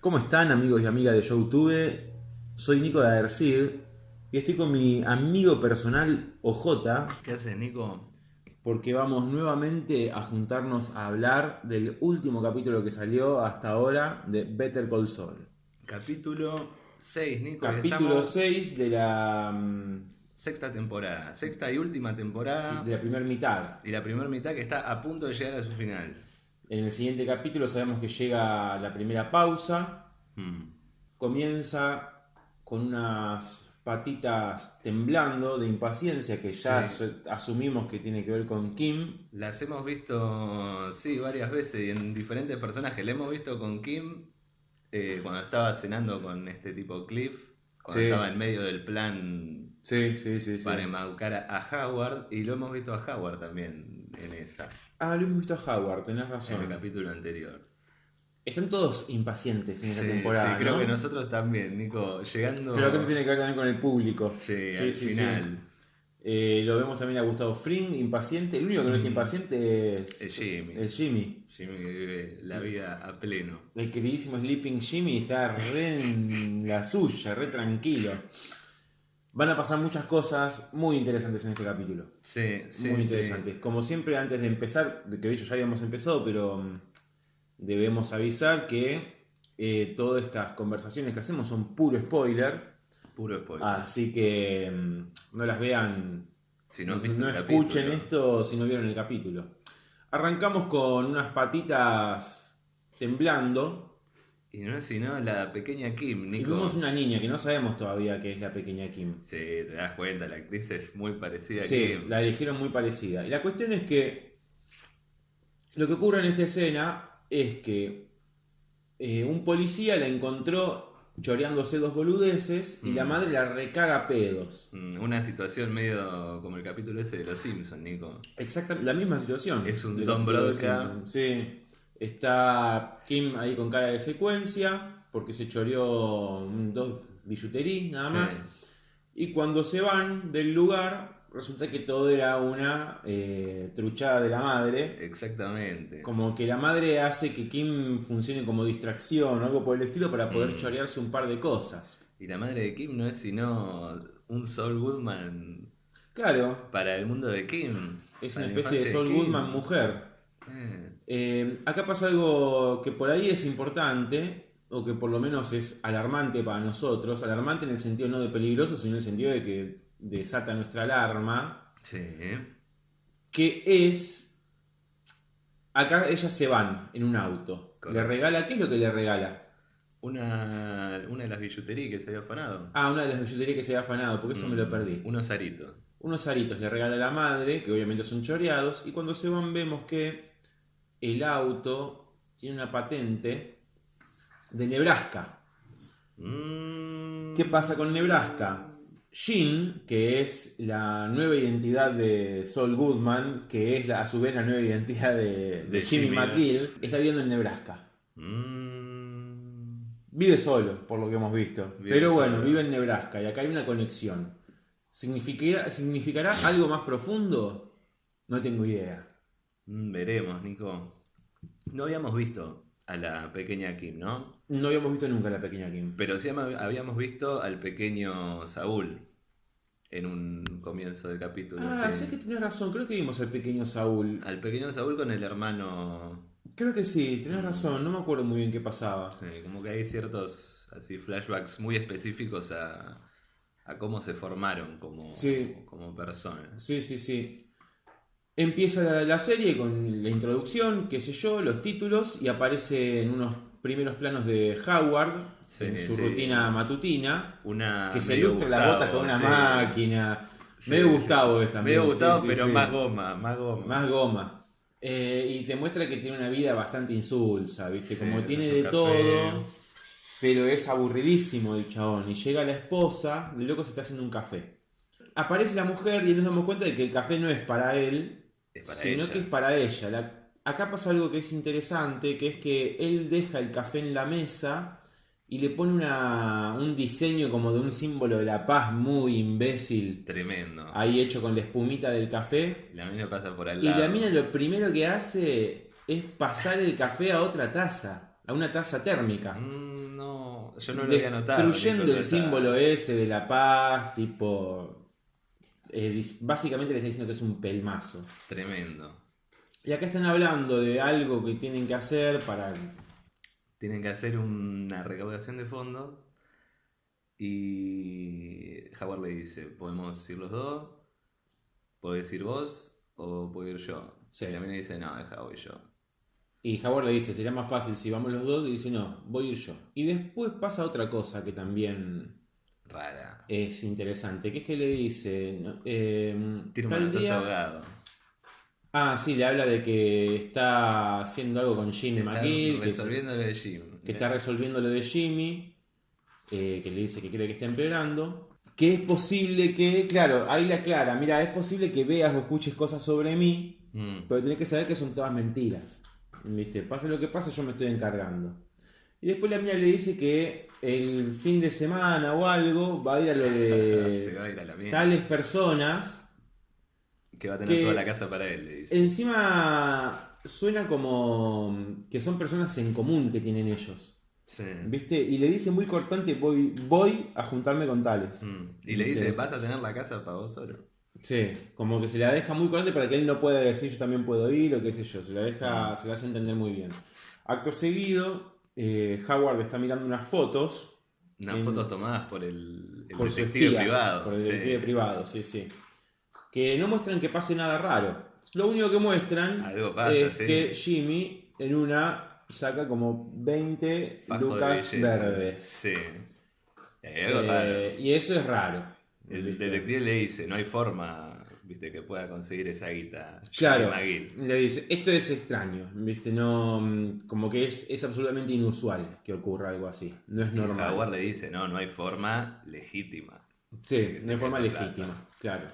¿Cómo están amigos y amigas de YouTube? Soy Nico de Adercid y estoy con mi amigo personal OJ ¿Qué haces, Nico? porque vamos nuevamente a juntarnos a hablar del último capítulo que salió hasta ahora de Better Call Saul. Capítulo 6, Nico. Capítulo Estamos- 6 de la, mm, Sexta temporada. Sexta y última temporada. sí, de la primera mitad. Y la primera mitad que está a punto de llegar a su final. En el siguiente capítulo sabemos que llega la primera pausa, Hmm. comienza con unas patitas temblando de impaciencia que ya Sí. asumimos que tiene que ver con Kim. Las hemos visto, sí, varias veces y en diferentes personajes. La hemos visto con Kim eh, cuando estaba cenando con este tipo Cliff. Cuando Sí. estaba en medio del plan Sí, para embaucar a a Howard. Y lo hemos visto a Howard también en esa, Ah, lo hemos visto a Howard, tenés en razón. el capítulo anterior. Están todos impacientes en esta Sí, temporada. sí, creo ¿no? que nosotros también, Nico, llegando... Creo que eso tiene que ver también con el público. Sí, Sí, al sí, final. Eh, lo vemos también a Gustavo Fring, impaciente. El único que no está Mm. impaciente es, Jimmy. es Jimmy. Jimmy que vive la vida a pleno. El queridísimo Sleeping Jimmy está re en la suya, re tranquilo. Van a pasar muchas cosas muy interesantes en este capítulo. Sí, sí, muy sí. interesantes. Como siempre, antes de empezar, que de hecho ya habíamos empezado, pero mm, debemos avisar que eh, todas estas conversaciones que hacemos son puro spoiler. Puro spoiler. Así que mm, no las vean, si no escuchen capítulo. esto si no vieron el capítulo. Arrancamos con unas patitas temblando. Y no es sino la pequeña Kim, Y Nico. vemos una niña que no sabemos todavía que es la pequeña Kim. Sí, te das cuenta, la actriz es muy parecida a Sí, Kim. la eligieron muy parecida. Y la cuestión es que lo que ocurre en esta escena es que eh, un policía la encontró choreándose dos boludeces y la Mm. madre la recaga a pedos. Mm, Una situación medio como el capítulo ese de Los Simpsons, Nico. Exacta, la misma situación. Es un Don. Simpson. Sí. Está Kim ahí con cara de secuencia porque se choreó dos billuterí nada Sí. más. Y cuando se van del lugar, resulta que todo era una eh, truchada de la madre. Exactamente. Como que la madre hace que Kim funcione como distracción o algo por el estilo para poder Mm. chorearse un par de cosas. Y la madre de Kim no es sino un Saul Goodman Claro, para el mundo de Kim. es una especie de Saul. Goodman mujer. Eh, Eh, acá pasa algo que por ahí es importante, o que por lo menos es alarmante para nosotros. Alarmante en el sentido no de peligroso, sino en el sentido de que desata nuestra alarma. sí. Que es. Acá ellas se van en un auto. Le regala. ¿Qué es lo que le regala? Una, una de las billuterías que se había afanado. Ah, una de las billuterías que se había afanado, porque eso me lo Mm, perdí. Unos aritos. Unos aritos le regala a la madre, que obviamente son choreados, y cuando se van vemos que el auto tiene una patente de Nebraska. Mm, ¿Qué pasa con Nebraska? Jean, que es la nueva identidad de Saul Goodman, que es la- a su vez la nueva identidad de, de De Jimmy. McGill, está viviendo en Nebraska. mm, Vive solo, por lo que hemos visto. Vive Pero bueno, solo. vive en Nebraska y acá hay una conexión. ¿Significará, ¿Significará algo más profundo? No tengo idea. Mm, veremos, Nico. No habíamos visto a la pequeña Kim, ¿no? No habíamos visto nunca a la pequeña Kim. Pero sí habíamos visto al pequeño Saúl en un comienzo del capítulo. Ah, sí. sé que tenés razón, creo que vimos al pequeño Saúl. Al pequeño Saúl con el hermano. Creo que sí, tenés razón, no me acuerdo muy bien qué pasaba. sí, como que hay ciertos así flashbacks muy específicos a, a cómo se formaron como, Sí. como personas. Sí, sí, sí. Empieza la, la serie con la introducción, qué sé yo, los títulos y aparece en unos primeros planos de Howard Sí, en su sí. rutina matutina, Una que se ilustra Gustavo, botas con una sí. máquina. Medio Gustavo es también. Medio sí, Gustavo, pero más goma, más goma. Más goma. Eh, y te muestra que tiene una vida bastante insulsa, ¿viste? Como tiene de café. todo, pero es aburridísimo el chabón. Y llega la esposa, de loco se está haciendo un café. Aparece la mujer y nos damos cuenta de que el café no es para él, sino ella. que es para ella. La- acá pasa algo que es interesante, que es que él deja el café en la mesa y le pone una, un diseño como de un símbolo de la paz muy imbécil, Tremendo. ahí hecho con la espumita del café. La mina pasa por al Y la mina lo primero que hace es pasar el café a otra taza, a una taza térmica. Mm, yo no lo había notado. destruyendo el símbolo ese de la paz, tipo... eh, básicamente le está diciendo que es un pelmazo. Tremendo. Y acá están hablando de algo que tienen que hacer para... Tienen que hacer una recaudación de fondos. Y Howard le dice, podemos ir los dos, podés ir vos o puedo ir yo. Sí. Y la mina dice, no, deja voy yo. Y Howard le dice, sería más fácil si vamos los dos. Y dice, no, voy a ir yo. Y después pasa otra cosa que también Rara. es interesante, que es que le dice... eh, tal día... ahogado. Ah, sí, le habla de que está haciendo algo con Jimmy McGill, que, de Jim. está resolviendo lo de Jimmy, eh, que le dice que cree que está empeorando. Que es posible que, claro, ahí le aclara, mira, es posible que veas o escuches cosas sobre mí, Mm. pero tenés que saber que son todas mentiras. ¿Viste? Pase lo que pase, yo me estoy encargando. Y después la mía le dice que el fin de semana o algo va a ir a lo Se de va a ir a la mierda. tales personas Que va a tener que- toda la casa para él, le dice. Encima suena como que son personas en común que tienen ellos. Sí. ¿Viste? Y le dice muy cortante, voy, voy a juntarme con tales. Mm. Y le dice. ¿vas a tener la casa para vos solo? Sí, como que se la deja muy cortante para que él no pueda decir yo también puedo ir o qué sé yo. Se la deja, se la hace entender muy bien. Acto seguido, eh, Howard está mirando unas fotos Unas En- fotos tomadas por el, el por detective espía, privado. Por el sí. detective privado, sí, sí. Que no muestran que pase nada raro. Lo único que muestran pasa, es sí. que Jimmy en una saca como 20 Fajo de lucas verdes. Sí. Algo Eh, raro. Y eso es raro. El detective le dice, no hay forma, viste, que pueda conseguir esa guita. Claro, le dice, esto es extraño, ¿viste? No, mm, como que es, es absolutamente inusual que ocurra algo así, no es Y normal. Howard le dice, no, no hay forma legítima. Sí, no hay forma plata. legítima, claro.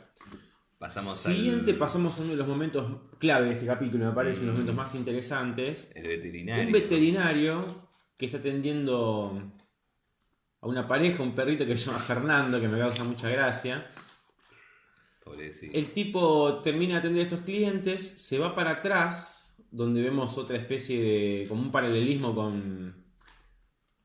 Pasamos Siguiente al pasamos a uno de los momentos clave de este capítulo, me parece, uno de los Mm. momentos más interesantes. el veterinario. Un veterinario que está atendiendo a una pareja, un perrito que se llama Fernando, que me causa mucha gracia. Pobrecito. El tipo termina de atender a estos clientes, se va para atrás, donde vemos otra especie de. como un paralelismo con.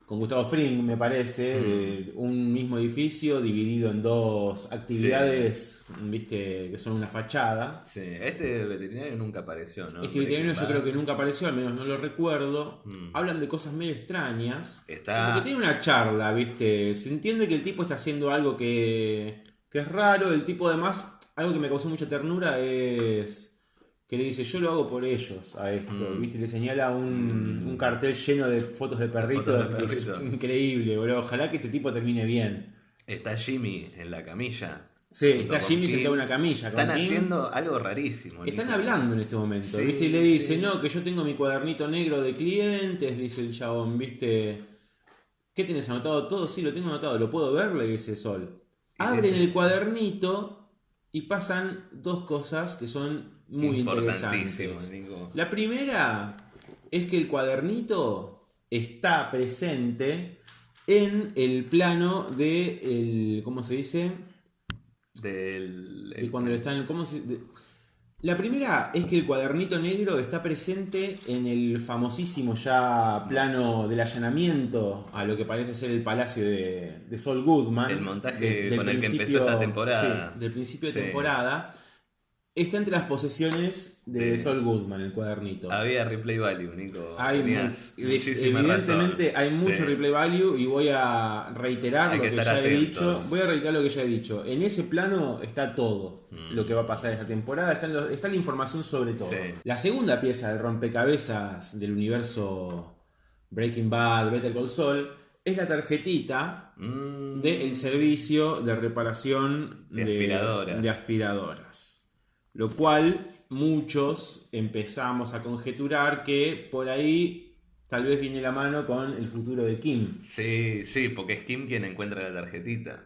con Gustavo Fring, me parece, Mm. de un mismo edificio dividido en dos actividades, viste, que son una fachada. Sí, este veterinario nunca apareció, ¿no? Este veterinario yo creo que nunca apareció, al menos no lo recuerdo. Mm. Hablan de cosas medio extrañas. Está- Como que tiene una charla, ¿viste? Se entiende que el tipo está haciendo algo que, que es raro. El tipo, además, algo que me causó mucha ternura es que le dice: Yo lo hago por ellos a esto, Mm. ¿viste? Le señala un, Mm. un cartel lleno de fotos de perritos. fotos de que es perritos. increíble, boludo. Ojalá que este tipo termine bien. Está Jimmy en la camilla. Sí, está Jimmy sentado en una camilla. Están Kim. haciendo algo rarísimo. Están hablando en este momento, Sí, ¿viste? Y le dice, sí. no, que yo tengo mi cuadernito negro de clientes, dice el chabón, ¿viste? ¿Qué tienes anotado todo? Sí, lo tengo anotado, ¿lo puedo ver? Le dice Sol. Abren el cuadernito y pasan dos cosas que son muy interesantes. La primera es que el cuadernito está presente en el plano de el, ¿cómo se dice? Del. de cuando le están. ¿cómo se- de- La primera es que el cuadernito negro está presente en el famosísimo ya plano del allanamiento a lo que parece ser el palacio de, de Sol Goodman. El montaje de- con el que empezó esta temporada. sí, del principio de temporada. Está entre las posesiones de Sol Goodman, el cuadernito. Había replay value, Nico. Hay Tenías mu- evidentemente razón. hay mucho Sí. replay value y voy a reiterar Hay lo que ya he dicho. Voy a reiterar lo que ya he dicho. En ese plano está todo Mm. lo que va a pasar esta temporada. Está, la información sobre todo. Sí. La segunda pieza del rompecabezas del universo Breaking Bad, Better Call Saul, es la tarjetita Mm. del servicio de reparación De aspiradoras. de aspiradoras. Lo cual muchos empezamos a conjeturar que por ahí tal vez viene la mano con el futuro de Kim. Sí, sí, porque es Kim quien encuentra la tarjetita.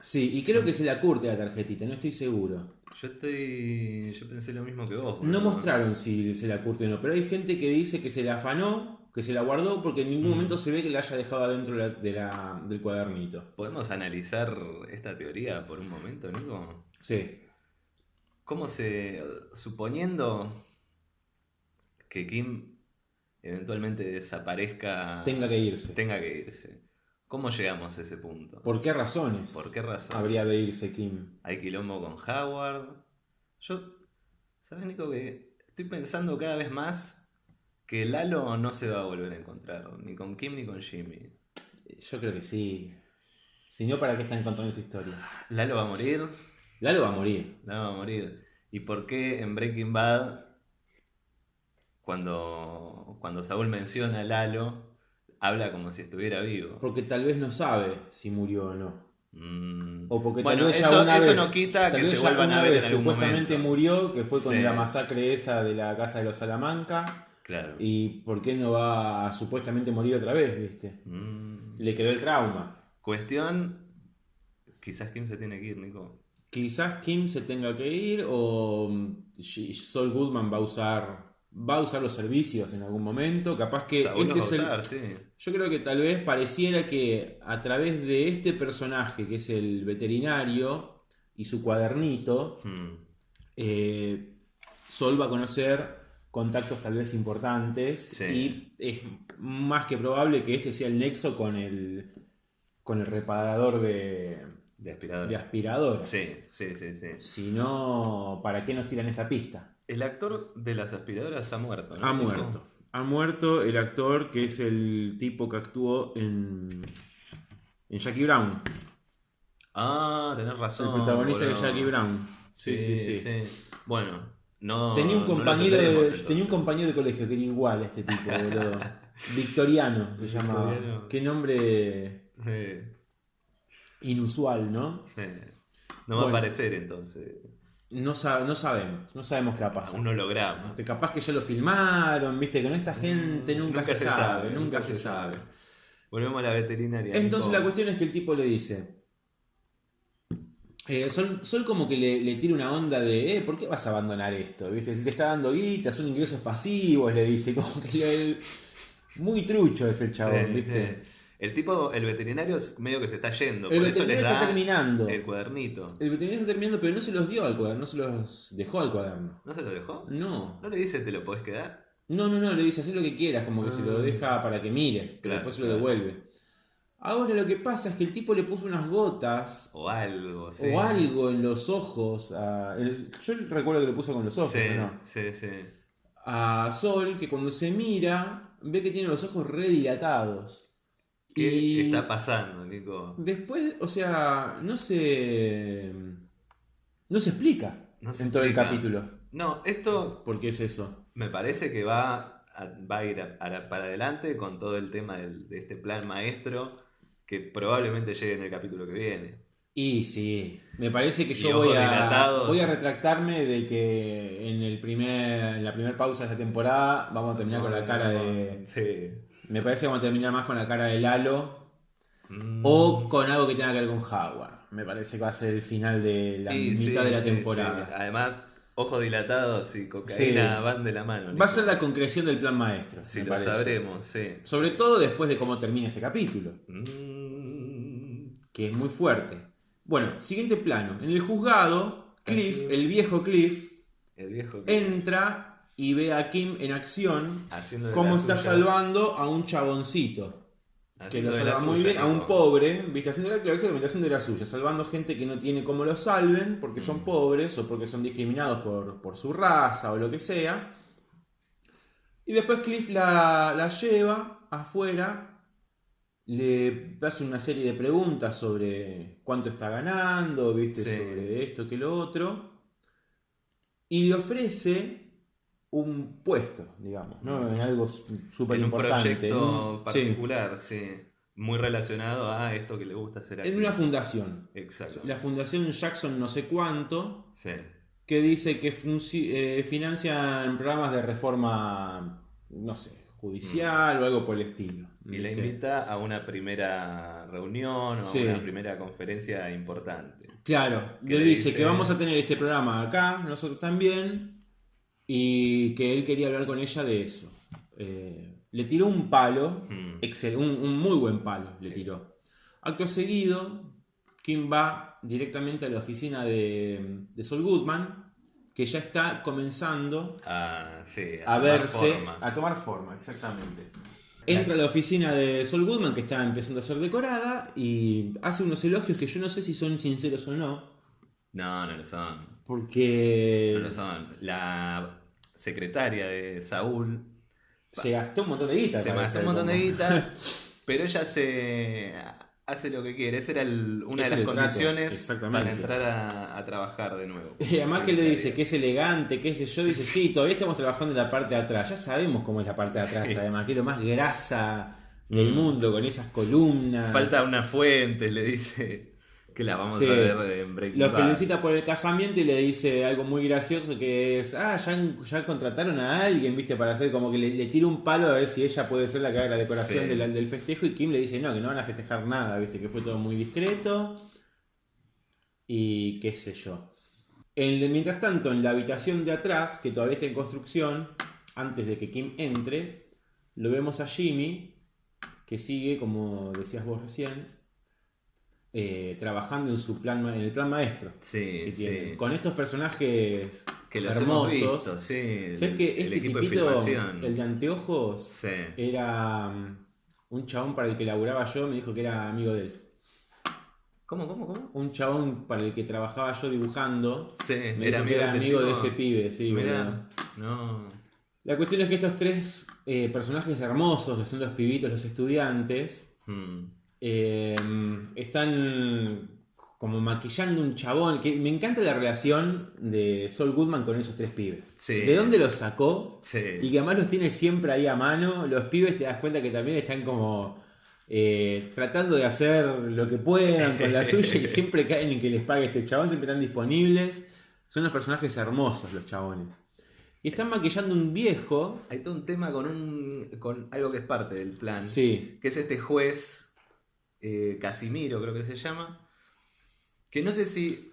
Sí, y creo que se la curte la tarjetita, no estoy seguro. Yo estoy. Yo pensé lo mismo que vos. No mostraron si se la curte o no, pero hay gente que dice que se la afanó, que se la guardó, porque en ningún Mm. momento se ve que la haya dejado adentro de la- de la- del cuadernito. ¿Podemos analizar esta teoría por un momento, Nico? Sí. ¿Cómo se. suponiendo que Kim eventualmente desaparezca. Tenga que irse. tenga que irse. ¿Cómo llegamos a ese punto? ¿Por qué razones? ¿Por qué razón? Habría de irse Kim. Hay quilombo con Howard. Yo, ¿sabes, Nico? Que estoy pensando cada vez más que Lalo no se va a volver a encontrar, ni con Kim ni con Jimmy. Yo creo que sí. Si no, ¿para qué están contando esta historia? Lalo va a morir. Lalo va a morir. Lalo va a morir. ¿Y por qué en Breaking Bad, cuando, cuando Saúl menciona a Lalo, habla como si estuviera vivo? Porque tal vez no sabe si murió o no. Mm. O porque Bueno, tal vez eso- una eso vez, no quita que se vuelvan a ver vez en algún supuestamente momento. murió, que fue con Sí. la masacre esa de la casa de los Salamanca. Claro. ¿Y por qué no va a supuestamente morir otra vez, viste? Mm. Le quedó el trauma. Cuestión, quizás Kim se tiene que ir, Nico. Quizás Kim se tenga que ir o mm, Saul Goodman va a usar va a usar los servicios en algún momento. Capaz que este es el, sí. Yo creo que tal vez pareciera que a través de este personaje, que es el veterinario, y su cuadernito, Mm. eh, Sol va a conocer contactos tal vez importantes Sí. y es más que probable que este sea el nexo con el, con el reparador de, De aspirador. de aspiradoras. Sí, sí, sí, sí. Si no, ¿para qué nos tiran esta pista? El actor de las aspiradoras ha muerto, ¿no? Ha muerto. Ha muerto el actor que es el tipo que actuó en, en Jackie Brown. Ah, tenés razón. el protagonista de. Jackie Brown. Sí, sí, sí. Bueno, no. Tenía, un compañero de, tenía un compañero de colegio que era igual a este tipo, boludo. Victoriano se llamaba. Victoriano. Qué nombre Eh, inusual, ¿no? No va Bueno. a aparecer entonces. No, sa- no sabemos, no sabemos qué va a pasar. Un holograma. Este, Capaz que ya lo filmaron, viste, con esta gente Mm, nunca, se, sabe, nunca se sabe. Volvemos a la veterinaria. Entonces la cuestión es que el tipo le dice. eh, Sol, Sol como que le, le tira una onda de, eh, ¿por qué vas a abandonar esto? ¿Viste? Si te está dando guita, son ingresos pasivos, le dice. Como que le- muy trucho es el chabón, Sí, ¿viste? sí. El tipo, el veterinario es medio que se está yendo. El por eso les veterinario da está terminando. el cuadernito. El veterinario está terminando, pero no se los dio al cuaderno, no se los dejó al cuaderno. ¿No se lo dejó? No. ¿No le dice te lo podés quedar? No, no, no, le dice, haz lo que quieras, como que se lo Ah. deja para que mire, pero Claro, después se lo claro. devuelve. Ahora lo que pasa es que el tipo le puso unas gotas O algo, sí. o algo en los ojos. a- el- yo recuerdo que le puso con los ojos, Sí, ¿o no? sí, sí. A Sol, que cuando se mira, ve que tiene los ojos redilatados. ¿Qué Y está pasando, Nico? después, o sea, no se. No se explica No se en todo el capítulo. No, esto ¿Por qué es eso? me parece que va a, va a ir a- a- para adelante con todo el tema del- de este plan maestro que probablemente llegue en el capítulo que viene. Y sí, me parece que Y yo voy a, voy a retractarme de que en, el primer, en la primera pausa de esta temporada vamos a terminar con la cara de... Sí. Me parece que vamos a terminar más con la cara de Lalo Mm. o con algo que tenga que ver con Howard. Me parece que va a ser el final de la mitad sí, de la sí, temporada. sí. Además, ojos dilatados y cocaína Sí. van de la mano. Va a ser la concreción del plan maestro. Me lo parece. sabremos, sí. Sobre todo después de cómo termina este capítulo, Mm. que es muy fuerte. Bueno, siguiente plano. En el juzgado, Cliff, el viejo Cliff, El viejo que- entra y ve a Kim en acción haciendo de cómo la está suya, salvando a un chaboncito. Que haciendo lo de la salva muy suya, bien, a un pobre, viste, haciendo la, claro, exactamente, haciendo de la suya, salvando gente que no tiene cómo lo salven porque son pobres o porque son discriminados por, por su raza o lo que sea. Y después Cliff la, la lleva afuera, le hace una serie de preguntas sobre cuánto está ganando, viste, Sí. sobre esto que lo otro, y le ofrece un puesto, digamos, ¿no? En algo súper En un importante. proyecto particular, sí. Muy relacionado a esto que le gusta hacer aquí. En una fundación. Exacto. La fundación Jackson no sé cuánto, Sí. que dice que eh, financian programas de reforma, no sé, judicial o algo por el estilo. Mm. Y ¿viste? invita a una primera reunión o Sí. una primera conferencia importante. Claro, le le dice dice- que vamos a tener este programa acá, nosotros también, y que él quería hablar con ella de eso. Eh, le tiró un palo, Mm. excel- un, un muy buen palo le tiró. Acto seguido, Kim va directamente a la oficina de, de Sol Goodman, que ya está comenzando Ah, sí, a verse, forma. a tomar forma, exactamente. Entra a la oficina de Sol Goodman, que está empezando a ser decorada, y hace unos elogios que yo no sé si son sinceros o no. No, no lo son. Porque No lo son. La secretaria de Saúl se gastó un montón de guita. se gastó un montón de guita, pero ella se hace lo que quiere. Esa era el- una de las condiciones para entrar a, a trabajar de nuevo. Y además que le dice que es elegante, que sé yo, dice, sí, todavía estamos trabajando en la parte de atrás. Ya sabemos cómo es la parte de atrás, Sí. además, que es lo más grasa del Mm. mundo, con esas columnas. Falta una fuente, le dice que la vamos Sí. a ver de Breaking Lo Bad. felicita por el casamiento y le dice algo muy gracioso que es, ah, ya, ya contrataron a alguien, viste, para hacer como que le, le tira un palo a ver si ella puede ser la que haga la decoración Sí. de la- del festejo y Kim le dice, no, que no van a festejar nada, viste, que fue todo muy discreto y qué sé yo. En- mientras tanto, en la habitación de atrás, que todavía está en construcción, antes de que Kim entre, lo vemos a Jimmy, que sigue, como decías vos recién, eh, trabajando en su plan, en el plan maestro Sí, que sí. Con estos personajes Que los hemos hermosos. visto, sí. ¿Sabes que el este equipo de tipito, el de anteojos, Sí. era mm, un chabón para el que laburaba yo, me dijo que era amigo de él. ¿Cómo, cómo, cómo? Un chabón para el que trabajaba yo dibujando, Sí, me era dijo que amigo, era este amigo de ese pibe, sí. Mirá, no. La cuestión es que estos tres eh, personajes hermosos, que son los pibitos, los estudiantes, Hmm. Eh, están como maquillando un chabón. Que me encanta la relación de Sol Goodman con esos tres pibes. Sí. ¿De dónde los sacó? Sí. Y que además los tiene siempre ahí a mano. Los pibes te das cuenta que también están como eh, tratando de hacer lo que puedan con la suya y siempre caen en que les pague este chabón, siempre están disponibles. Son unos personajes hermosos los chabones. Y están maquillando un viejo. Hay todo un tema con un con algo que es parte del plan. Sí, Que es este juez eh, Casimiro, creo que se llama. Que no sé si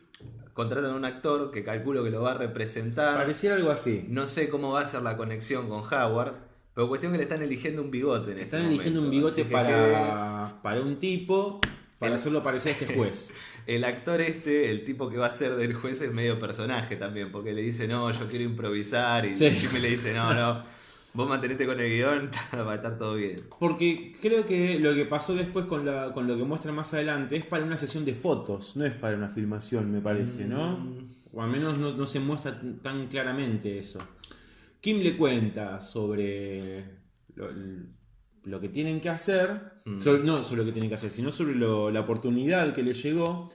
contratan a un actor que calculo que lo va a representar. pareciera algo así. No sé cómo va a ser la conexión con Howard. Pero cuestión que le están eligiendo un bigote en Están este eligiendo un bigote que para, para un tipo para El- hacerlo parecer a este juez. El actor este, el tipo que va a ser del juez, es medio personaje también, porque le dice, no, yo quiero improvisar, y Sí. Jimmy le dice, no, no, vos mantenete con el guion, va a estar todo bien. Porque creo que lo que pasó después con, la, con lo que muestra más adelante es para una sesión de fotos, no es para una filmación, me parece, ¿no? Mm. O al menos no, no se muestra tan claramente eso. Kim le cuenta sobre lo, lo que tienen que hacer, Mm. sobre- no sobre lo que tienen que hacer, sino sobre lo- la oportunidad que le llegó.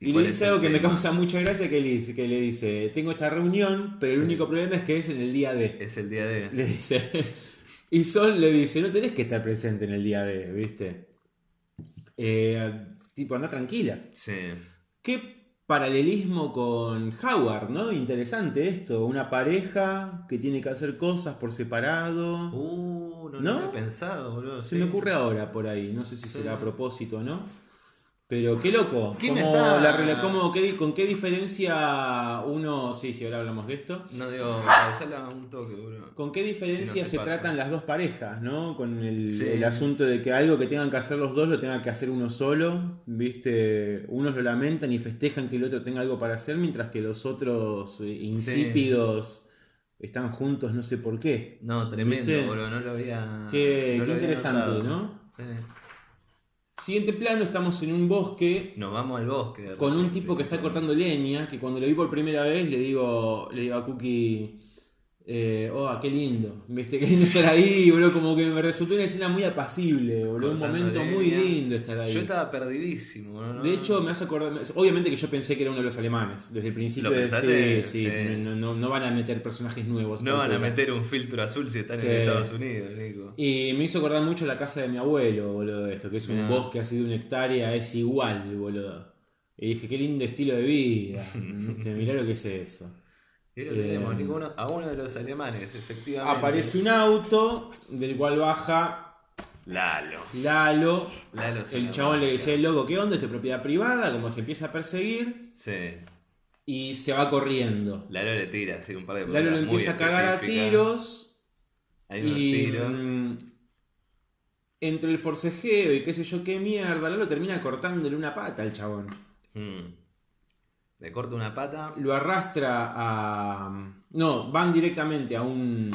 ¿Y Y, le dice algo que me causa mucha gracia, que le, dice, que le dice, tengo esta reunión, pero el único problema es que es en el día de... Es el día de... Le dice. Y Sol le dice, no tenés que estar presente en el día de, ¿viste? Eh, tipo, anda tranquila. Sí. Qué paralelismo con Howard, ¿no? Interesante esto. Una pareja que tiene que hacer cosas por separado. Uh, no, ¿No? lo había pensado, boludo. Se sí. me ocurre ahora por ahí. No sé si será a propósito o no. Pero qué loco. ¿Quién Cómo está? la cómo- qué ¿Con qué diferencia uno... Sí, sí, ahora hablamos de esto. No digo, pausala un toque, boludo. ¿Con qué diferencia no se tratan las dos parejas, no? Con el, Sí. el asunto de que algo que tengan que hacer los dos lo tenga que hacer uno solo, ¿viste? Unos lo lamentan y festejan que el otro tenga algo para hacer, mientras que los otros eh, insípidos están juntos no sé por qué. No, tremendo, ¿Viste? boludo, no lo había... Qué, no qué lo había interesante. ¿no? Sí. Siguiente plano, estamos en un bosque Nos vamos al bosque. con un tipo que está cortando leña, que cuando lo vi por primera vez le digo, le digo a Cookie, eh, oh, qué lindo, ¿viste? Qué lindo estar ahí, bro, como que me resultó una escena muy apacible, boludo, un momento muy lindo estar ahí. Yo estaba perdidísimo, ¿no? De hecho, me hace acordar, obviamente que yo pensé que era uno de los alemanes, desde el principio ¿Lo de pensaste? sí, sí, Sí. No, no- no van a meter personajes nuevos. No van a meter un filtro azul si están Sí. en Estados Unidos, Nico. Y me hizo acordar mucho la casa de mi abuelo, boludo, esto, que es un Mirá. bosque así de una hectárea, es igual, boludo. Y dije, qué lindo estilo de vida. Mirá lo que es eso. Y lo Eh, tenemos, Nico, uno- a uno de los alemanes, efectivamente. Aparece un auto del cual baja Lalo. Lalo. El chabón le dice, loco, ¿qué onda? Esto es propiedad privada, como se empieza a perseguir Sí. y se va corriendo. Lalo le tira, así un par de Lalo lo empieza a cagar a tiros Hay unos y tiros. mm, entre el forcejeo y qué sé yo qué mierda, Lalo termina cortándole una pata al chabón. Mm. Le corta una pata Lo arrastra a... No, van directamente a un...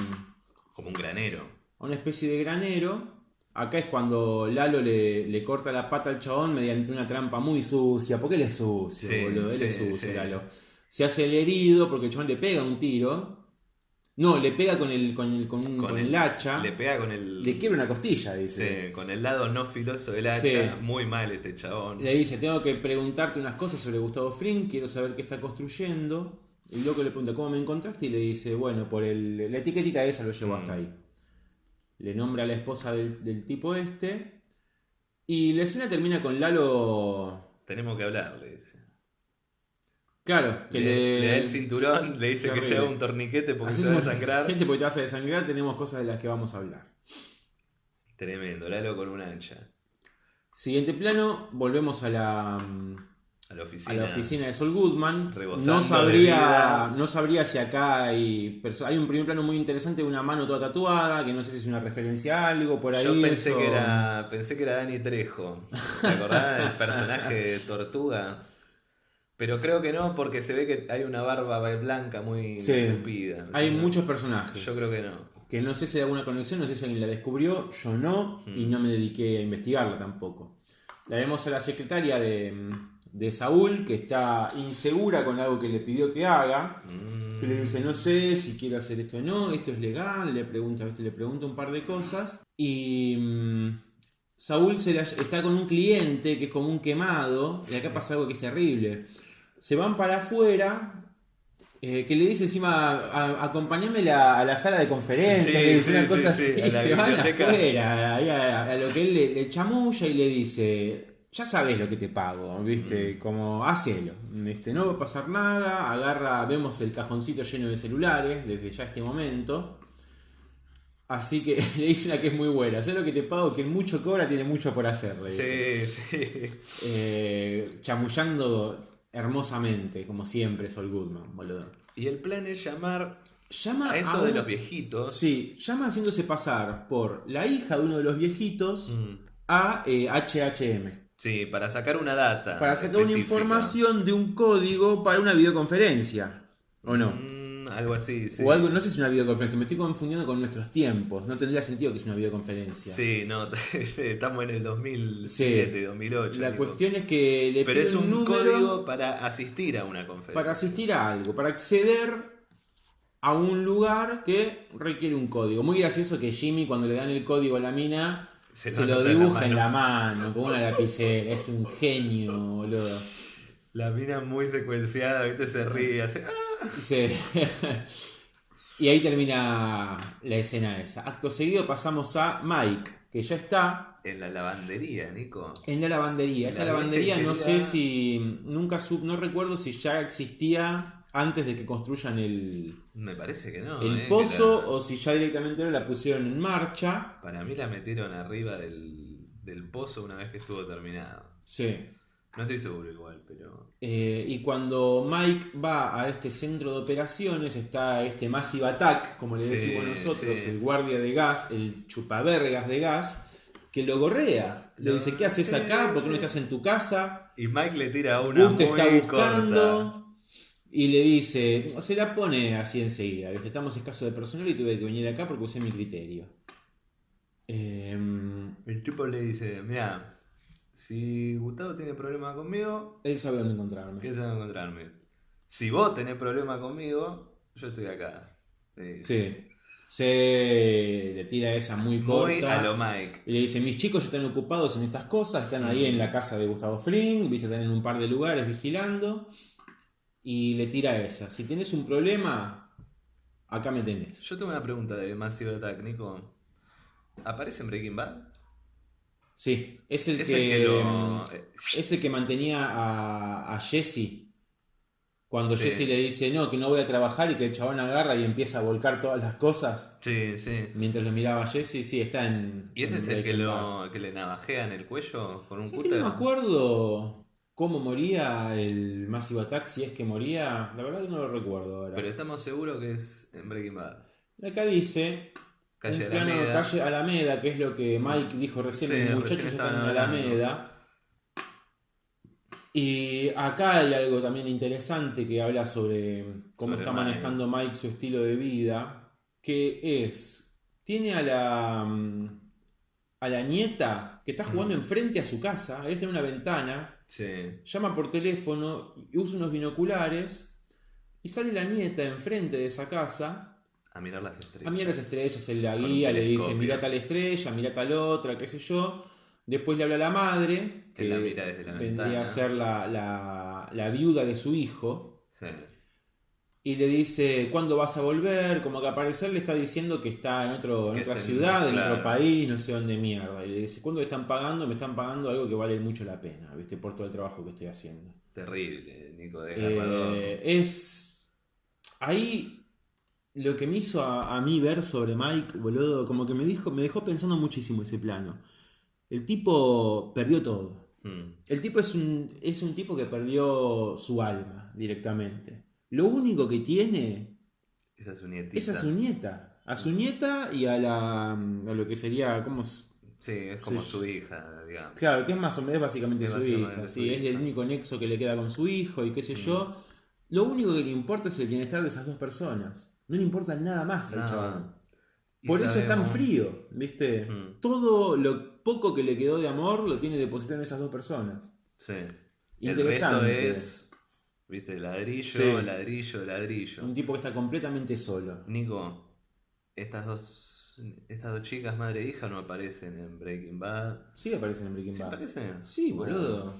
como un granero. a una especie de granero Acá es cuando Lalo le, le corta la pata al chabón mediante una trampa muy sucia. Porque él es sucio, Sí, boludo. Él es sucio, sí. Lalo. Se hace el herido porque el chabón le pega un tiro. No, le pega con el, con el, con un- con el hacha. Le Le, pega con el. quiebra una costilla, dice. Sí, con el lado no filoso del hacha. Sí. Muy mal este chabón. Le dice, tengo que preguntarte unas cosas sobre Gustavo Fring, quiero saber qué está construyendo. El loco le pregunta, ¿cómo me encontraste? Y le dice, bueno, por el, la etiquetita esa lo llevo Mm. hasta ahí. Le nombra a la esposa del, del tipo este. Y la escena termina con Lalo... Tenemos que hablar, le dice. Claro, que le, le... le da el cinturón, le dice que haga un torniquete porque Así se va a desangrar. Gente, porque te vas a desangrar, tenemos cosas de las que vamos a hablar. Tremendo, Lalo con un hacha. Siguiente plano, volvemos a la... A la a oficina. la oficina de Sol Goodman. No sabría, no sabría si acá hay. Hay un primer plano muy interesante de una mano toda tatuada, que no sé si es una referencia a algo por ahí. Yo pensé eso- que era. Pensé que era Dani Trejo. ¿Te acordás del personaje de Tortuga? Pero creo que no, porque se ve que hay una barba blanca muy Sí. estúpida. Hay ¿no? muchos personajes. Yo creo que no. Que no sé si hay alguna conexión, no sé si alguien la descubrió, yo no, y Mm. no me dediqué a investigarla tampoco. La vemos a la secretaria de, de Saúl, que está insegura con algo que le pidió que haga. Mm. que le dice, no sé si quiero hacer esto o no, esto es legal, le pregunta, le pregunta un par de cosas. Y mm, Saúl se la- está con un cliente que es como un quemado, y acá pasa algo que es terrible. Se van para afuera. eh, que le dice encima, "A- acompáñame la- a la sala de conferencia, Sí, le dice sí, una cosa así, y se van afuera, ahí a, a lo que él le, le chamulla y le dice, ya sabes lo que te pago, Mm. ¿viste? Como, hacelo, ¿viste? No va a pasar nada, agarra, vemos el cajoncito lleno de celulares desde ya este momento. Así que le dice una que es muy buena, sé lo que te pago, que mucho cobra tiene mucho por hacer, le dice. Sí, sí. Eh, chamullando hermosamente, como siempre, Sol Goodman, boludo. Y el plan es llamar Llama a esto a de los viejitos. Sí, llama haciéndose pasar por la hija de uno de los viejitos Mm. a eh, HHM. Sí, para sacar una data. Para sacar una información de un código para una videoconferencia. ¿O no? Mm, algo así, sí. O algo, no sé si es una videoconferencia, me estoy confundiendo con nuestros tiempos. No tendría sentido que es una videoconferencia. Sí, no, estamos en el 2007, 2008. La tipo. cuestión es que le Pero es un número código para asistir a una conferencia. para asistir a algo, para acceder a un lugar que requiere un código. Muy gracioso que Jimmy cuando le dan el código a la mina Se se, lo dibuja en la mano. mano con una lapicera. Es un genio, boludo. La mina muy secuenciada, ¿viste? Se ríe, hace. ¡ah! Sí. y ahí termina la escena esa. Acto seguido pasamos a Mike, que ya está En la lavandería, Nico. en la lavandería. Esta La lavandería no sé si. Nunca sub, no recuerdo si ya existía antes de que construyan el, Me parece que no. el eh, pozo la- o si ya directamente ahora la pusieron en marcha. Para mí la metieron arriba del, del pozo una vez que estuvo terminado. Sí. No estoy seguro igual, pero. Eh, y cuando Mike va a este centro de operaciones, está este Massive Attack, como le Sí, decimos nosotros, sí. el guardia de gas, el chupavergas de gas, que lo gorrea. Le Lo- dice, ¿qué haces acá? ¿Por qué no estás en tu casa? Y Mike le tira una. Gus te muy está buscando. corta. Y le dice, se la pone así enseguida. ¿viste? Estamos escasos de personal y tuve que venir acá porque usé mi criterio. Em, El tipo le dice: Mira, si Gustavo tiene problema conmigo, él sabe dónde encontrarme. ¿qué se va a encontrarme? Si vos tenés problema conmigo, yo estoy acá. Eh, Sí. Se le tira esa muy corta. A lo Mike. Y le dice, mis chicos ya están ocupados en estas cosas, están ahí en la casa de Gustavo Fring, viste, están en un par de lugares vigilando. Y le tira esa. Si tenés un problema, acá me tenés. Yo tengo una pregunta de Massive Attack, Nico. ¿Aparece en Breaking Bad? Sí, es el Es que, el que lo. es el que mantenía a, a Jesse. Cuando Sí. Jesse le dice, no, que no voy a trabajar y que el chabón agarra y empieza a volcar todas las cosas. Sí, sí. Mientras lo miraba a Jesse, sí, está en... ¿Y ese en es el que, lo, que le navajea en el cuello con un ¿Sabes que cúter? no me acuerdo cómo moría el Massive Attack, si es que moría. La verdad que no lo recuerdo ahora. Pero estamos seguros que es en Breaking Bad. Acá dice. Calle un plano Alameda. calle Alameda, que es lo que Mike dijo recién. Sí, los recién muchachos están en. Alameda. Y acá hay algo también interesante que habla sobre cómo Sobre está Mike. manejando Mike su estilo de vida. Que es. Tiene a la. mm, a la nieta que está jugando enfrente a su casa, él tiene una ventana, Sí. llama por teléfono, usa unos binoculares y sale la nieta enfrente de esa casa A mirar las estrellas. a mirar las estrellas, él la guía, le dice mira tal estrella, mira tal otra, qué sé yo. Después le habla a la madre, Que la mira desde la vendría ventana. a ser la, la- la viuda de su hijo, Sí. y le dice cuándo vas a volver, como que al parecer le está diciendo que está en, otro, en otra en- ciudad, en otro país, no sé dónde mierda. Y le dice, ¿cuándo me están pagando? Me están pagando algo que vale mucho la pena, ¿viste? Por todo el trabajo que estoy haciendo. Terrible, Nico Desgarrador. Eh, es. Ahí lo que me hizo a, a mí ver sobre Mike, boludo, como que me dijo, me dejó pensando muchísimo ese plano. El tipo perdió todo. Hmm. El tipo es un, es un tipo que perdió su alma directamente. Lo único que tiene es su nietita. es a su nieta. A su nieta y a la. a lo que sería. ¿Cómo es? Sí, es como Sí. su hija, digamos. Claro, que es más o menos básicamente Es su básicamente hija. su Sí, es el único nexo que le queda con su hijo y qué sé Mm. yo. Lo único que le importa es el bienestar de esas dos personas. No le importa nada más al chabón. Por eso es tan frío, ¿viste? Mm. Todo lo poco que le quedó de amor lo tiene depositado en esas dos personas. Sí. El resto Interesante. es, viste, ladrillo, Sí. ladrillo, ladrillo. Un tipo que está completamente solo. Nico, estas dos, estas dos chicas, madre e hija, no aparecen en Breaking Bad. Sí aparecen en Breaking ¿Sí Bad. aparecen? Sí, boludo.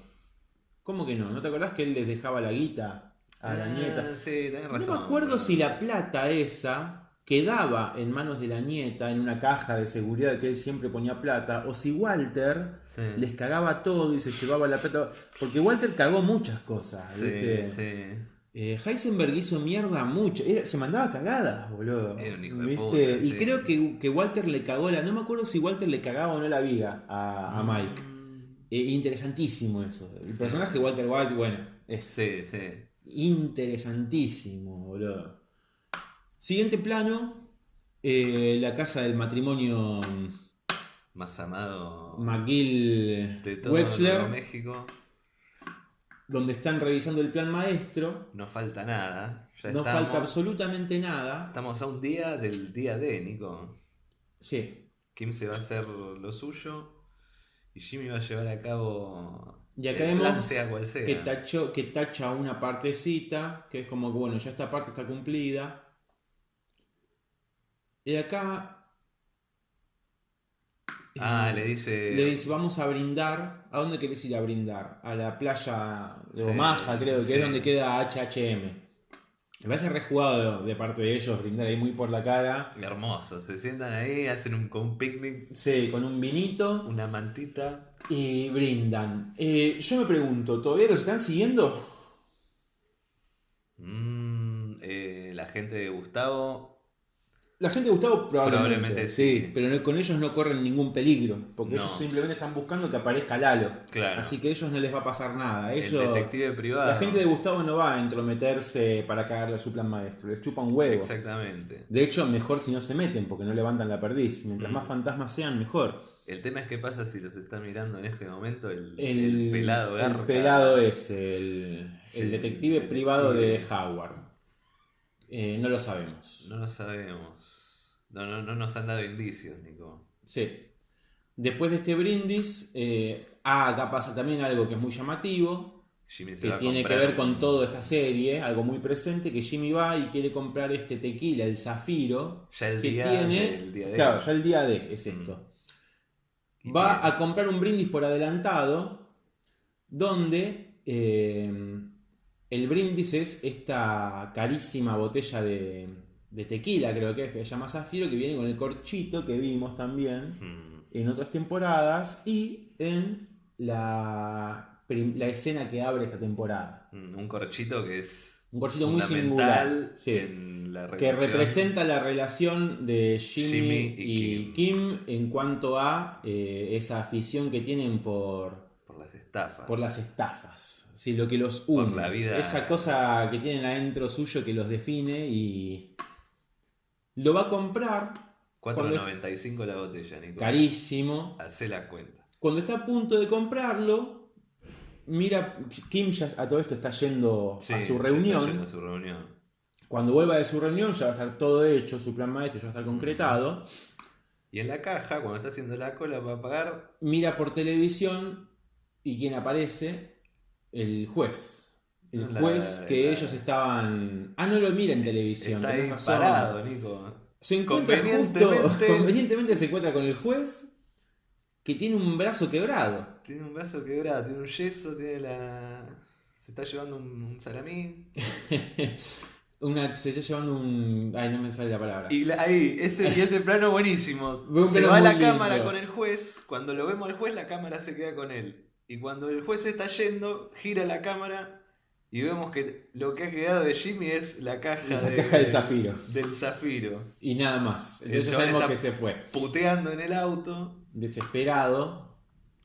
¿Cómo que no? ¿No te acordás que él les dejaba la guita a la Ah, nieta? Sí, tenés razón. No me acuerdo si la plata esa quedaba en manos de la nieta en una caja de seguridad que él siempre ponía plata, o si Walter Sí. les cagaba todo y se llevaba la plata. Porque Walter cagó muchas cosas, Sí, ¿viste? sí. Eh, Heisenberg hizo mierda mucho. Era- se mandaba cagadas, boludo. Era un hijo de ¿Viste? puta, y sí. creo que, que Walter le cagó la. No me acuerdo si Walter le cagaba o no la viga a, a Mike. Mm, Eh, interesantísimo eso. El Sí. personaje de Walter White, bueno, es Sí, sí. Interesantísimo, boludo. Siguiente plano, eh, la casa del matrimonio Más amado McGill de todo Wexler, México. donde están revisando el plan maestro. No falta nada. Ya no estamos, falta absolutamente nada. Estamos a un día del día D, Nico. Sí. Kim se va a hacer lo suyo y Jimmy va a llevar a cabo Y acá vemos sea cual sea. que, tachó, que tacha una partecita, que es como que, bueno, ya esta parte está cumplida. Y acá... Ah, eh, le dice. Le dice, vamos a brindar. ¿A dónde querés ir a brindar? A la playa de Sí, Omaha, creo que sí. es donde queda HHM. Me parece rejugado de, parte de ellos brindar ahí muy por la cara. Hermoso. Se sientan ahí, hacen un, un picnic, Sí, con un vinito una mantita. Y brindan. Eh, yo me pregunto, ¿todavía los están siguiendo? Mm, eh, la gente de Gustavo. La gente de Gustavo probablemente, Probablemente sí, sí. pero no- con ellos no corren ningún peligro, porque No. ellos simplemente están buscando que aparezca Lalo. Claro. Así que a ellos no les va a pasar nada. El Ellos, detective privado. La gente de Gustavo no va a entrometerse para cagarle a su plan maestro, les chupa un huevo. Exactamente. De hecho, mejor si no se meten, porque no levantan la perdiz. Mientras Mm. más fantasmas sean, mejor. El tema es qué pasa si los está mirando en este momento el, El, el pelado el garca. pelado es el, el detective el privado de. Howard. Eh, no lo sabemos. No lo sabemos. No, no, no nos han dado indicios, Nico. Sí. Después de este brindis, eh, ah, acá pasa también algo que es muy llamativo, Jimmy se que tiene que ver con toda esta serie, algo muy presente, que Jimmy va y quiere comprar este tequila, el zafiro, Ya el que día tiene... del día de claro, ya el día de es esto. Y Va a comprar un brindis por adelantado, donde eh, el brindis es esta carísima botella de, de tequila, creo que es, que se llama Zafiro, que viene con el corchito que vimos también Mm, en otras temporadas y en la, escena que abre esta temporada. mm, Un corchito que es Un corchito muy singular. sí. en la que representa la relación de Jimmy, Jimmy y, y Kim. en cuanto a eh, esa afición que tienen por, por las estafas. por las estafas. Sí, lo que los une. Por la vida. Esa cosa que tienen adentro suyo que los define y lo va a comprar 4.95 la botella, Nico. carísimo. Hacé la cuenta. Cuando está a punto de comprarlo, mira, Kim ya a todo esto está yendo Sí, a su está reunión. yendo a su reunión. Cuando vuelva de su reunión ya va a estar todo hecho, su plan maestro ya va a estar concretado. Y en la caja, cuando está haciendo la cola para pagar, Mira por televisión y quien aparece, el juez. El La- juez que la- ellos estaban... Ah, no lo mira en televisión. está ahí parado, Nico. Se encuentra justo, Convenientemente- convenientemente se encuentra con el juez que tiene un brazo quebrado. Tiene un brazo quebrado, tiene un yeso, tiene la. Se está llevando un, un salamín. Una, se está llevando un... Ay, no me sale la palabra. Y la- ahí, ese, y ese plano buenísimo. Se plano va la lindo. cámara con el juez. Cuando lo vemos al juez, la cámara se queda con él. Y cuando el juez está yendo, gira la cámara y vemos que lo que ha quedado de Jimmy es la caja, La caja del zafiro. Del zafiro. Y nada más. Entonces ya sabemos que se fue. Puteando en el auto. Desesperado.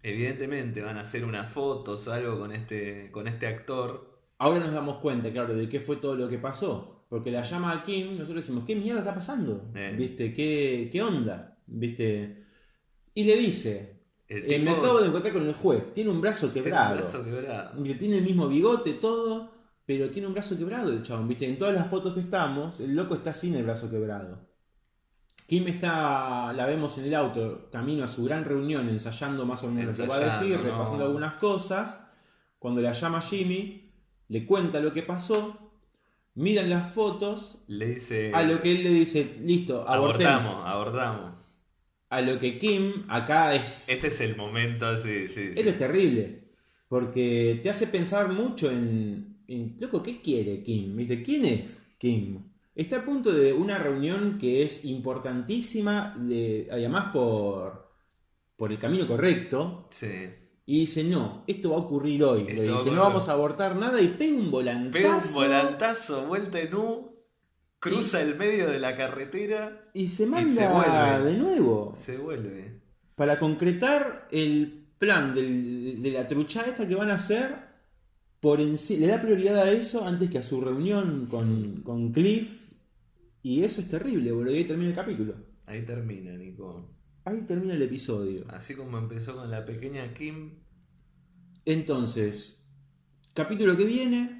Evidentemente van a hacer unas fotos o algo con este, con este actor. Ahora nos damos cuenta, claro, de qué fue todo lo que pasó. Porque la llama a Kim, nosotros decimos, ¿qué mierda está pasando? Eh. ¿Viste? ¿Qué, ¿Qué onda? ¿Viste? Y le dice, "Eh, me acabo de encontrar con el juez, tiene un brazo tiene un quebrado. brazo quebrado. Mire, Tiene el mismo bigote, todo, pero tiene un brazo quebrado el chabón. ¿Viste? En todas las fotos que estamos, el loco está sin el brazo quebrado. Kim está, la vemos en el auto, camino a su gran reunión, ensayando más o menos lo que va a decir, repasando algunas cosas. Cuando la llama Jimmy, le cuenta lo que pasó, miran las fotos, Le dice. a lo que él le dice, listo, abortemos. Abordamos, abordamos. A lo que Kim acá es... Este es el momento, sí, sí. sí. Esto es terrible. Porque te hace pensar mucho en, en, Loco, ¿qué quiere Kim? ¿Viste? ¿Quién es Kim? Está a punto de una reunión que es importantísima, de, además por, por el camino correcto. Sí. Y dice, no, esto va a ocurrir hoy. Esto Le dice, no vamos a abortar nada y pega un volantazo. Pega un volantazo, vuelta en U, cruza el medio de la carretera, Y se se manda vuelve. de nuevo. se vuelve. Para concretar el plan del- de la trucha esta que van a hacer, por enci- le da prioridad a eso antes que a su reunión con, con Cliff. Y eso es terrible, boludo. Y ahí termina el capítulo. Ahí termina, Nico. Ahí termina el episodio. Así como empezó con la pequeña Kim, Entonces, capítulo que viene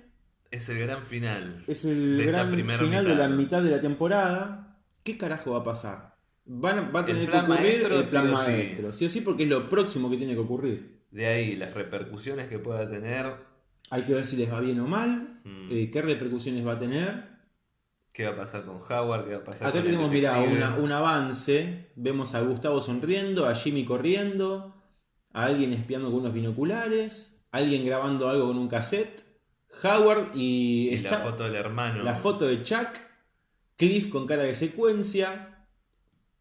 es el gran final. es el De gran final de la mitad. de la temporada. ¿Qué carajo va a pasar? Van va a tener que ocurrir el plan sí maestro. Sí o sí, porque es lo próximo que tiene que ocurrir. De ahí las repercusiones que pueda tener. Hay que ver si les va bien o mal, Mm. eh, qué repercusiones va a tener. ¿Qué va a pasar con Howard? ¿Qué va a pasar Acá con tenemos, una- un avance. Vemos a Gustavo sonriendo, a Jimmy corriendo, a alguien espiando con unos binoculares, a alguien grabando algo con un cassette, Howard y, Y la foto del hermano. la foto de Chuck, Cliff con cara de secuencia,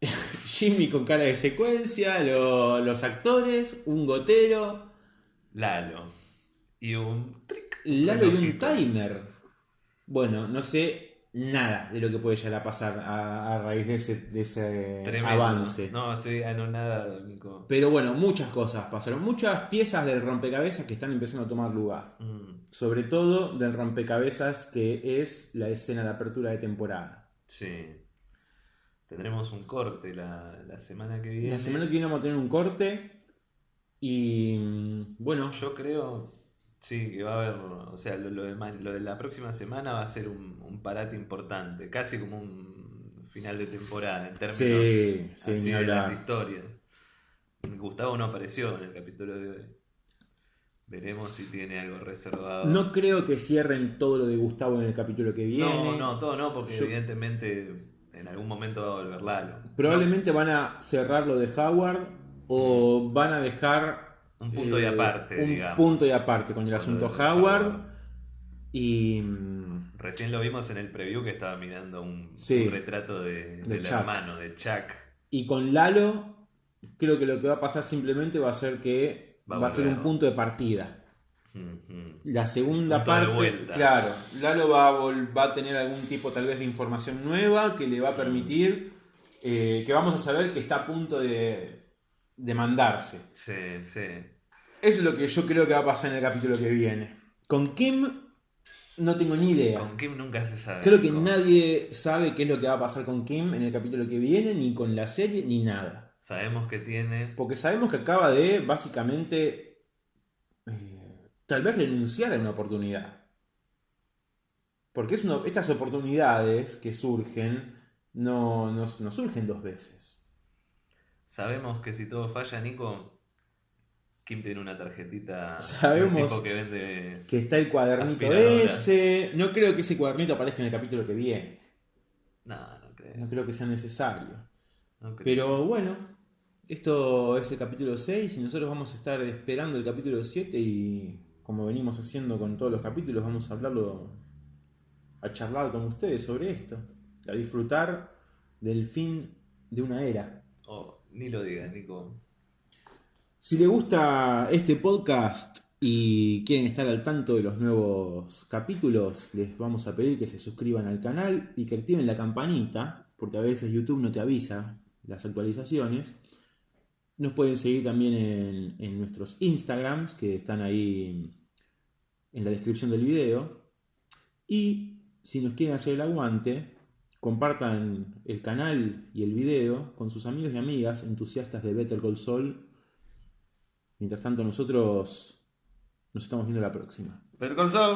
Jimmy con cara de secuencia, lo- los actores, un gotero, Lalo. Y un trick. Lalo y un timer. Bueno, no sé nada de lo que puede llegar a pasar a, a raíz de ese, de ese Tremendo. avance. No, estoy anonadado, Nico. Pero bueno, muchas cosas pasaron. Muchas piezas del rompecabezas que están empezando a tomar lugar. Mm, Sobre todo del rompecabezas que es la escena de apertura de temporada. sí. Tendremos un corte la, la semana que viene. La semana que viene vamos a tener un corte. Y mm, bueno, Yo creo, sí, que va a haber, o sea, lo, lo de, ma- lo de la próxima semana va a ser un, un parate importante, casi como un final de temporada en términos sí, sí, así de las historias. Gustavo no apareció en el capítulo de hoy. Veremos si tiene algo reservado. No creo que cierren todo lo de Gustavo en el capítulo que viene. no, no, todo no, porque Yo- evidentemente en algún momento va a volver Lalo. Probablemente van a cerrar lo de Howard o van a dejar Un punto y eh, aparte, un digamos. punto y aparte con el asunto Howard. Howard. Y Recién lo vimos en el preview que estaba mirando un, Sí. un retrato de, De del Chuck. hermano, de Chuck. Y con Lalo, creo que lo que va a pasar simplemente va a ser que Va va, a ser un punto de partida. La segunda Punto parte, claro, Lalo va a, vol- va a tener algún tipo tal vez de información nueva que le va a permitir eh, que vamos a saber que está a punto de, de mandarse. Sí, sí. Es lo que yo creo que va a pasar en el capítulo que viene. Con Kim no tengo ni idea. Con Kim nunca se sabe. Creo que nadie sabe qué es lo que va a pasar con Kim en el capítulo que viene, ni con la serie, ni nada. Sabemos que tiene. Porque sabemos que acaba de básicamente eh, tal vez renunciar a una oportunidad. Porque es una- estas oportunidades que surgen no, no, no surgen dos veces. Sabemos que si todo falla, Nico, Kim tiene una tarjetita Sabemos tipo que vende. Que está el cuadernito ese. No creo que ese cuadernito aparezca en el capítulo que viene. No, no creo. No creo que sea necesario. no creo. Pero bueno, esto es el capítulo 6 y nosotros vamos a estar esperando el capítulo 7 y como venimos haciendo con todos los capítulos, vamos a hablarlo, a charlar con ustedes sobre esto, a disfrutar del fin de una era. Oh, ni lo digas, Nico. Si les gusta este podcast y quieren estar al tanto de los nuevos capítulos, les vamos a pedir que se suscriban al canal y que activen la campanita, porque a veces YouTube no te avisa las actualizaciones. Nos pueden seguir también en, en nuestros Instagrams, que están ahí en la descripción del video. Y si nos quieren hacer el aguante, compartan el canal y el video con sus amigos y amigas entusiastas de Better Call Saul. Mientras tanto, nosotros nos estamos viendo la próxima. Better Call Saul.